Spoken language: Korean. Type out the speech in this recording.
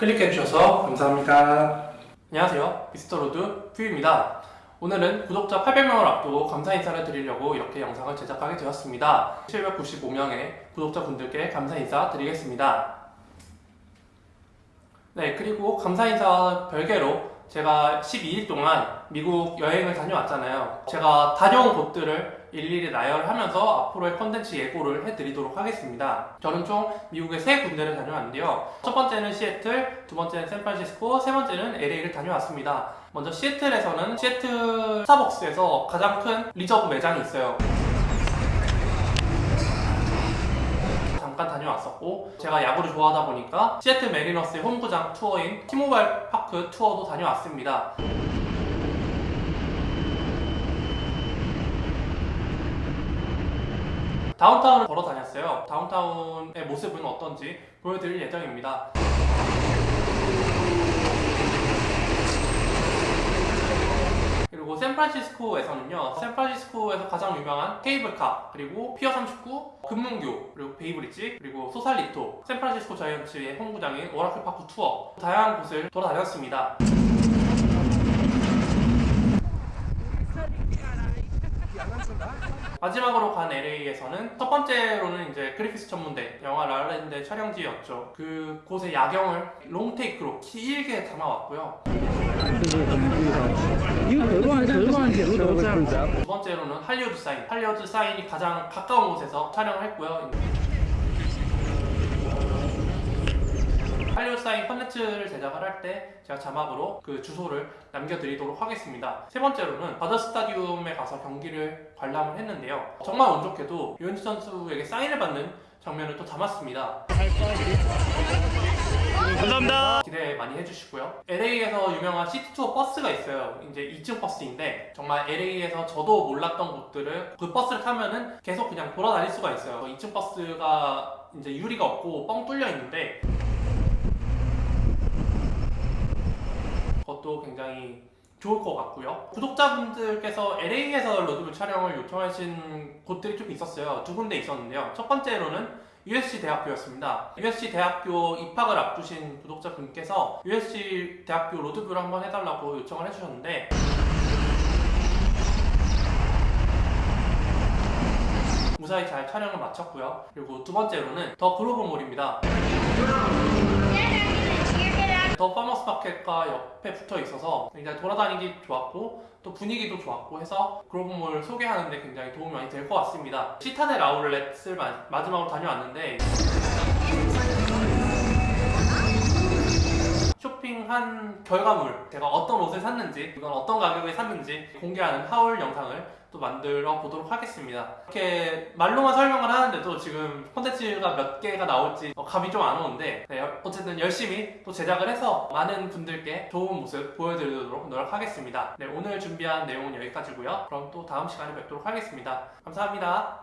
클릭해주셔서 감사합니다. 안녕하세요. 미스터 로드뷰입니다. 오늘은 구독자 800명을 앞두고 감사 인사를 드리려고 이렇게 영상을 제작하게 되었습니다. 795명의 구독자분들께 감사 인사 드리겠습니다. 네, 그리고 감사 인사 별개로 제가 12일 동안 미국 여행을 다녀왔잖아요. 제가 다녀온 곳들을 일일이 나열하면서 앞으로의 컨텐츠 예고를 해드리도록 하겠습니다. 저는 총 미국의 세 군데를 다녀왔는데요. 첫 번째는 시애틀, 두 번째는 샌프란시스코, 세 번째는 LA를 다녀왔습니다. 먼저 시애틀에서는 시애틀 스타벅스에서 가장 큰 리저브 매장이 있어요. 다녀왔었고 제가 야구를 좋아하다 보니까 시애틀 매리너스의 홈구장 투어인 티모바일 파크 투어도 다녀왔습니다. 다운타운을 걸어 다녔어요. 다운타운의 모습은 어떤지 보여드릴 예정입니다. 그리고 샌프란시스코에서는요 샌프란시스코에서 가장 유명한 케이블카 그리고 피어 39 금문교 그리고 베이브리지 그리고 소살리토 샌프란시스코 자이언츠의 홈구장인 오라클 파크 투어 다양한 곳을 돌아다녔습니다 마지막으로 간 LA에서는 첫 번째로는 이제 그리피스 천문대 영화 라라랜드 촬영지였죠 그 곳의 야경을 롱테이크로 길게 담아왔고요. 두 번째로는 할리우드 사인. 할리우드 사인이 가장 가까운 곳에서 촬영을 했고요. 할리우드 사인 컨텐츠를 제작을 할 때 제가 자막으로 그 주소를 남겨드리도록 하겠습니다. 세 번째로는 다저 스타디움에 가서 경기를 관람을 했는데요. 정말 운 좋게도 류현진 선수에게 사인을 받는 장면을 또 담았습니다. 감사합니다. 기대 많이 해주시고요. LA에서 유명한 시티투어 버스가 있어요. 이제 2층 버스인데 정말 LA에서 저도 몰랐던 곳들을 그 버스를 타면은 계속 그냥 돌아다닐 수가 있어요. 2층 버스가 이제 유리가 없고 뻥 뚫려 있는데 그것도 굉장히 좋을 것 같고요. 구독자분들께서 LA에서 로드뷰 촬영을 요청하신 곳들이 좀 있었어요. 두 군데 있었는데요. 첫 번째로는 USC 대학교였습니다. USC 대학교 입학을 앞두신 구독자분께서 USC 대학교 로드뷰를 한번 해달라고 요청을 해주셨는데 무사히 잘 촬영을 마쳤고요. 그리고 두 번째로는 더 그로브몰입니다. 더 파머스 마켓과 옆에 붙어 있어서 굉장히 돌아다니기 좋았고 또 분위기도 좋았고 해서 그로브몰 소개하는데 굉장히 도움이 많이 될 것 같습니다. 시타델 아울렛을 마, 마지막으로 다녀왔는데 한 결과물 제가 어떤 옷을 샀는지 이건 어떤 가격에 샀는지 공개하는 하울 영상을 또 만들어 보도록 하겠습니다. 이렇게 말로만 설명을 하는데도 지금 콘텐츠가 몇 개가 나올지 어, 감이 좀 안 오는데 네, 어쨌든 열심히 또 제작을 해서 많은 분들께 좋은 모습 보여드리도록 노력하겠습니다. 네, 오늘 준비한 내용은 여기까지고요. 그럼 또 다음 시간에 뵙도록 하겠습니다. 감사합니다